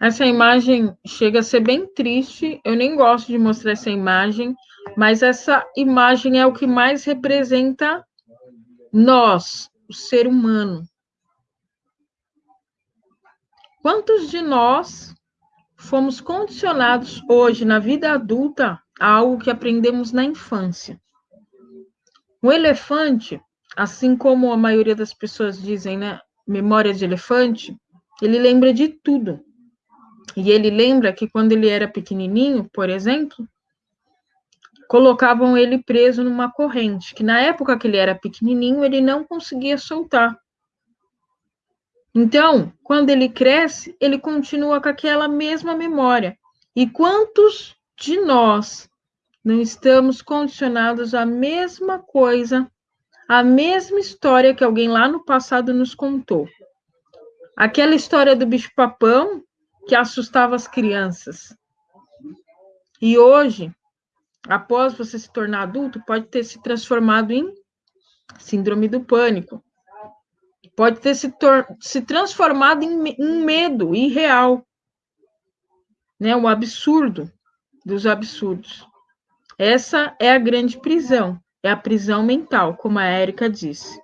Essa imagem chega a ser bem triste. Eu nem gosto de mostrar essa imagem, mas essa imagem é o que mais representa nós, o ser humano. Quantos de nós fomos condicionados hoje, na vida adulta, a algo que aprendemos na infância? O elefante, assim como a maioria das pessoas dizem, né? Memória de elefante, ele lembra de tudo. E ele lembra que quando ele era pequenininho, por exemplo, colocavam ele preso numa corrente, que na época que ele era pequenininho, ele não conseguia soltar. Então, quando ele cresce, ele continua com aquela mesma memória. E quantos de nós não estamos condicionados à mesma coisa, à mesma história que alguém lá no passado nos contou? Aquela história do bicho-papão que assustava as crianças. E hoje, após você se tornar adulto, pode ter se transformado em síndrome do pânico pode ter se, se transformado em, em medo irreal, né? O absurdo dos absurdos. Essa é a grande prisão, é a prisão mental, como a Érica disse.